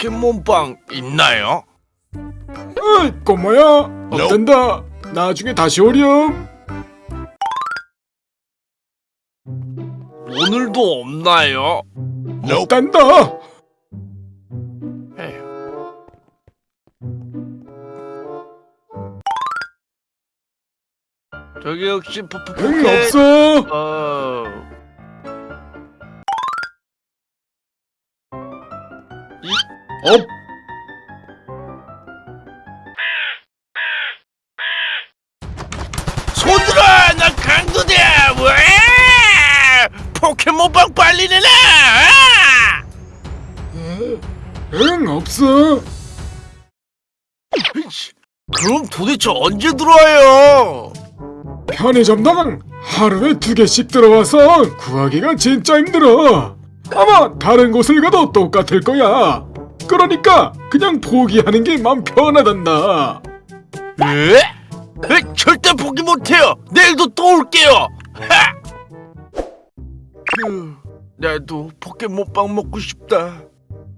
포켓몬빵 있나요? 어이 꼬마야 없단다? 나중에 다시 오렴. 오늘도 없나요? 없단다. 저기 혹시 포포 응 포켓 없어. 어... 없 손들어! 나 강도다! 왜? 포켓몬빵 빨리 내놔! 아! 응 없어 그럼 도대체 언제 들어와요? 편의점당 하루에 두 개씩 들어와서 구하기가 진짜 힘들어 아마 다른 곳을 가도 똑같을 거야 그러니까 그냥 포기하는 게맘 편하단다 에? 에? 절대 포기 못해요! 내일도 또 올게요! 하! 휴, 나도 포켓몬빵 먹고 싶다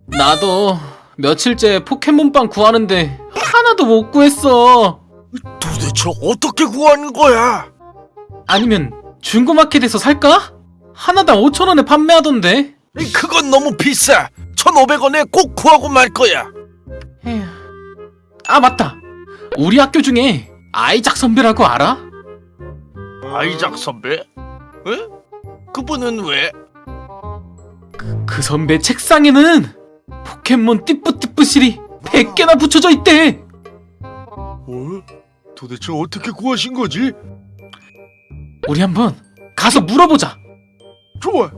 나도 며칠째 포켓몬빵 구하는데 하나도 못 구했어. 도대체 어떻게 구하는 거야? 아니면 중고마켓에서 살까? 하나당 5천원에 판매하던데. 이, 그건 너무 비싸 1500원에 꼭 구하고 말 거야 에휴. 아 맞다. 우리 학교 중에 아이작 선배라고 알아? 아이작 선배? 에? 그분은 왜? 그 선배 책상에는 포켓몬 띠뿌띠뿌실이 100개나 붙여져 있대. 어? 도대체 어떻게 구하신 거지? 우리 한번 가서 물어보자. 좋아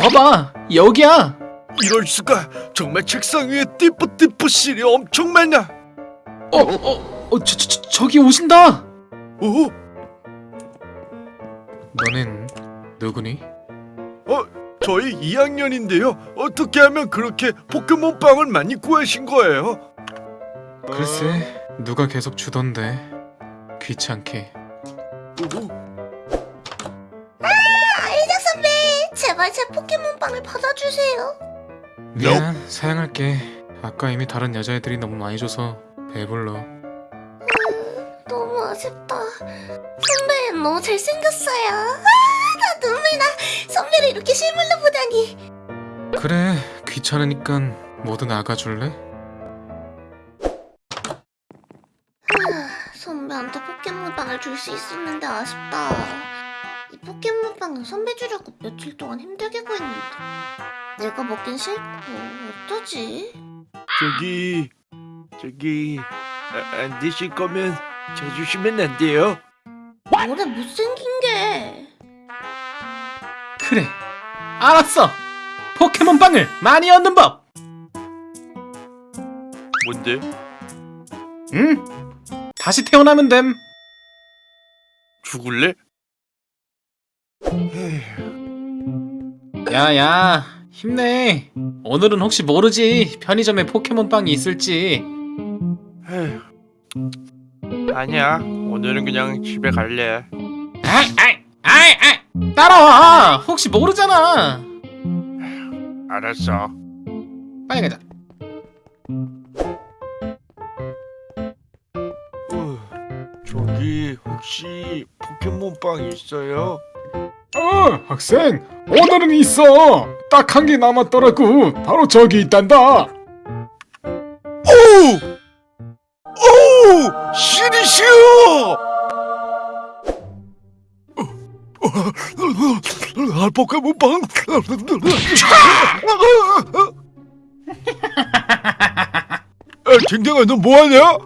봐봐, 여기야. 이럴 수가 정말 책상 위에 띠뿌띠뿌 실이 엄청 많아 어, 어, 어, 저, 저, 저, 저기 오신다. 오? 너는 누구니? 어? 저희 2학년인데요 어떻게 하면 그렇게 포켓몬빵을 많이 구하신 거예요? 글쎄, 누가 계속 주던데. 귀찮게. 오, 제발 제 포켓몬빵을 받아주세요. 미안, 사양할게. 아까 이미 다른 여자애들이 너무 많이 줘서 배불러. 너무 아쉽다. 선배 너무 잘생겼어요. 아, 나 눈물 나. 선배를 이렇게 실물로 보다니. 그래, 귀찮으니까 모두 나가줄래? 선배한테 포켓몬빵을 줄 수 있었는데 아쉽다. 이 포켓몬빵은 선배 주려고 며칠 동안 힘들게 구했는데 내가 먹긴 싫고 어쩌지? 저기 저기 아, 안 드실 거면 저 주시면 안 돼요? 뭐래 못생긴 게. 그래, 알았어. 포켓몬 빵을 많이 얻는 법. 뭔데? 응. 다시 태어나면 됨. 죽을래? 야야, 힘내. 오늘은 혹시 모르지 편의점에 포켓몬 빵이 있을지. 아니야 오늘은 그냥 집에 갈래 아이, 아이, 아이, 아이. 따라와. 혹시 모르잖아. 알았어 빨리 가자. 어, 저기 혹시 포켓몬빵 있어요? 어 학생 오늘은 있어 딱 한 개 남았더라고 바로 저기 있단다 오! 오! 시리시오! 아, 포켓몬빵! 야, 댕댕아, 너 뭐하냐?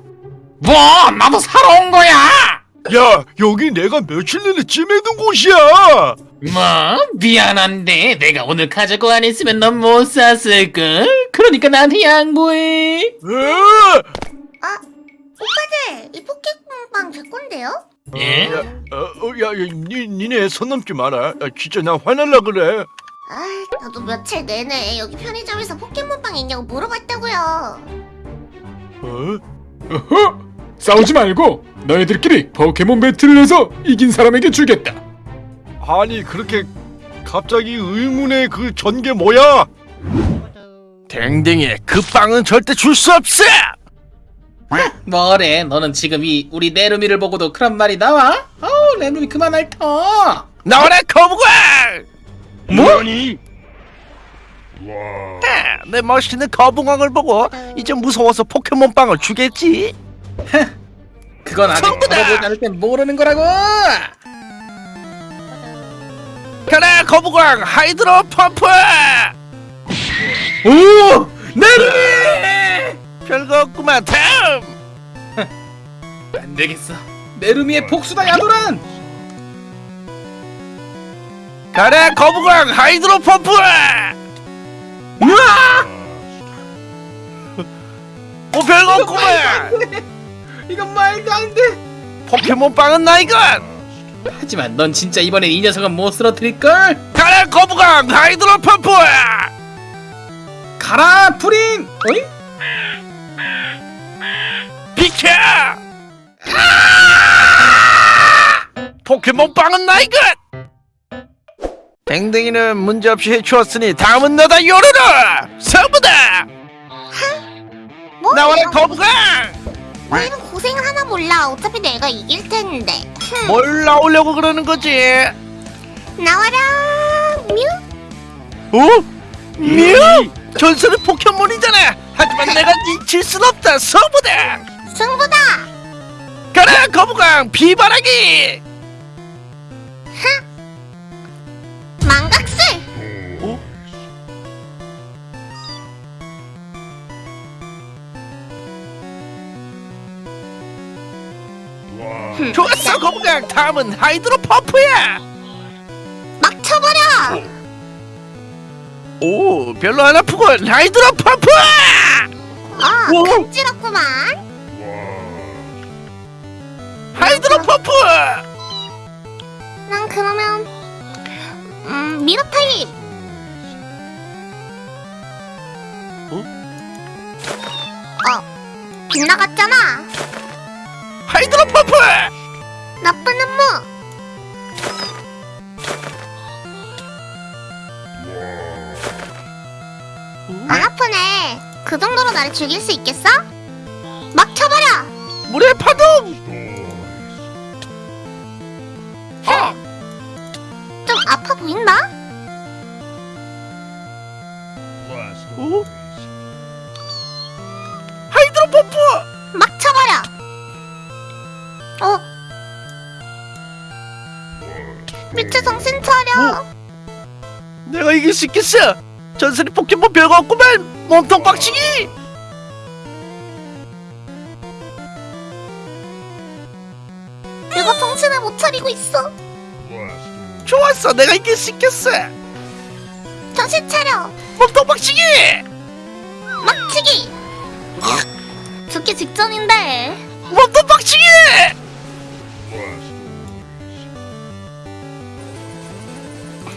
뭐? 나도 사러 온 거야. 야, 여기 내가 며칠 내내 찜해둔 곳이야! 뭐? 미안한데 내가 오늘 가져고 안 했으면 넌 못 샀을걸? 그러니까 나한테 양보해. 에? 아, 오빠들 이 포켓몬빵 제 건데요? 예? 야, 어, 어, 야, 야, 니, 니네 손 넘지 마라. 야, 진짜 나 화날라 그래. 아, 나도 며칠 내내 여기 편의점에서 포켓몬빵 있냐고 물어봤다고요. 어? 어허 싸우지 말고 너희들끼리 포켓몬 배틀을 해서 이긴 사람에게 주겠다 아니, 그렇게 갑자기 의문의 그 전개 뭐야? 댕댕이 그 빵은 절대 줄 수 없어. 뭐래 너는 지금 이 우리 내루미를 보고도 그런 말이 나와? 어우 내루미 그만 핥어 나와라 거북아! 뭐? 아, 내 멋있는 거북왕을 보고 이제 무서워서 포켓몬 빵을 주겠지. 그건 아직! 물어보지 않을 땐 모르는 거라고 그래 거북왕 하이드로 펌프. 오! 내루미! 별거 없구만 다음. 안 되겠어 내루미의 복수다 야도란 그래 거북왕 Hydro Pump. 으아! 어 별거 없구만. 이건 말도 안돼 포켓몬빵은 나 이건. 하지만 넌 진짜 이번엔 이 녀석은 못 쓰러뜨릴걸? 그래 거북왕 Hydro Pump. 가라 프린! 어이? 비켜! 포켓몬빵은 나 이것! 댕댕이는 문제없이 해치웠으니 다음은 너다 요루루! 서부다! 뭐? 나와라 거북아! 고생을 하나 몰라. 어차피 내가 이길 텐데. 흠. 뭘 나오려고 그러는 거지? 나와라 뮤. 어? 뮤! 전설의 포켓몬이잖아! 하지만 내가 이칠 순 없다 서부다! 승부다. 가라 거북왕 비바라기! 좋았어 거북왕 다음은 하이드로 펌프야! 막 쳐버려. 오 별로 안 아프군 하이드로 펌프! 어, 오. 간지럽구만. 하이드로 펌프! 난 그러면 음 미러 타입. 어? 어, 빗나갔잖 안 아프네. 그 정도로 나를 죽일 수 있겠어? 막 쳐버려. 물의 파동! 아! 좀 아파 보인다? 어? 하이드로 펌프! 막 쳐버려. 어? 미쳐 정신 차려. 내가 이길 수 있겠어! 전설의 포켓몬 별거 없구만! 몸통 빡치기! 내가 정신을 못 차리고 있어. 좋았어 내가 이길 수 있겠어! 정신 차려. 몸통 빡치기! 막치기. 죽기 직전인데. 몸통 빡치기!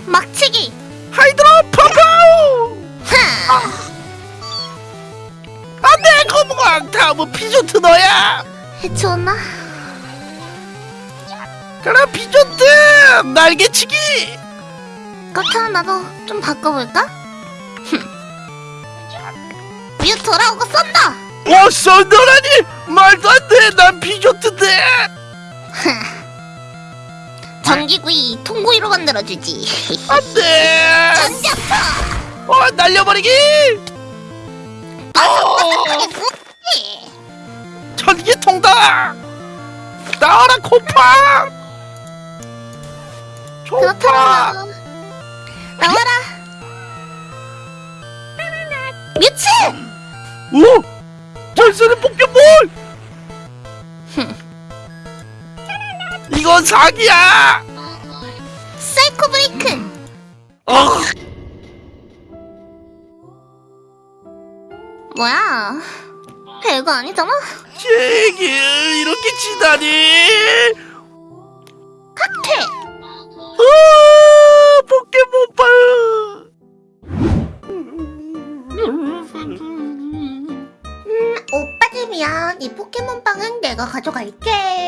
막치기. Hydro Pump! 하. 안돼 거북왕 다음은 피조트 너야! 해치웠나? 그래 피조트 날개치기! 그렇다면 나도 좀 바꿔볼까? 뮤 돌아오고 썬더. 어 썬더라니 말도 안돼 난 피조트인데 전기구이 통구이로 만들어주지. 안돼. 전자파. 어 날려버리기! 바삭바삭하게 전기통다 나와라 곰팡! 좋다 그렇다면 나와라. 뮤츠. 오 이건 사기야 사이코 브레이크. 어 뭐야? 별거 아니잖아. 제길 이렇게 치다니 칵테. 아 포켓몬빵 오빠들이면 이 포켓몬빵은 내가 가져갈게.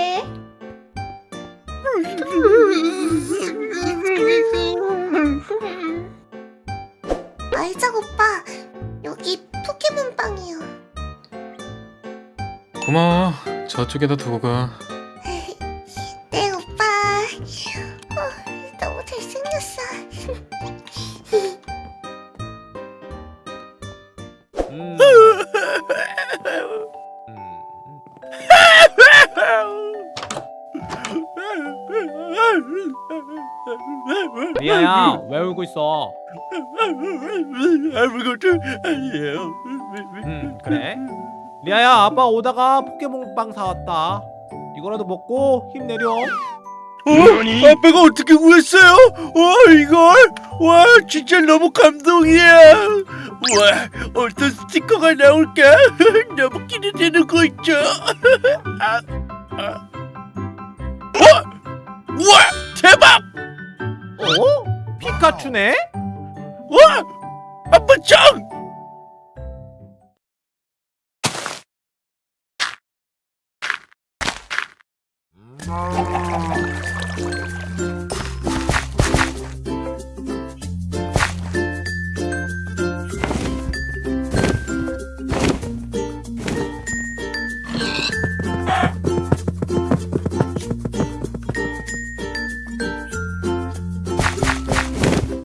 고마워. 저쪽에다 두고 가. 네 오빠 어, 너무 잘생겼어 음. 리아야 왜 울고 있어? 아무것도 아니에요. 음 그래? 리아야 아빠 오다가 포켓몬빵 사왔다. 이거라도 먹고 힘내렴. 어? 아빠가 어떻게 구했어요? 와 이걸? 와 진짜 너무 감동이야. 와 어떤 스티커가 나올까? 너무 기대되는 거 있죠? 아, 아. 와, 와 대박! 어? 피카츄네? 와 아빠 짱! Oh.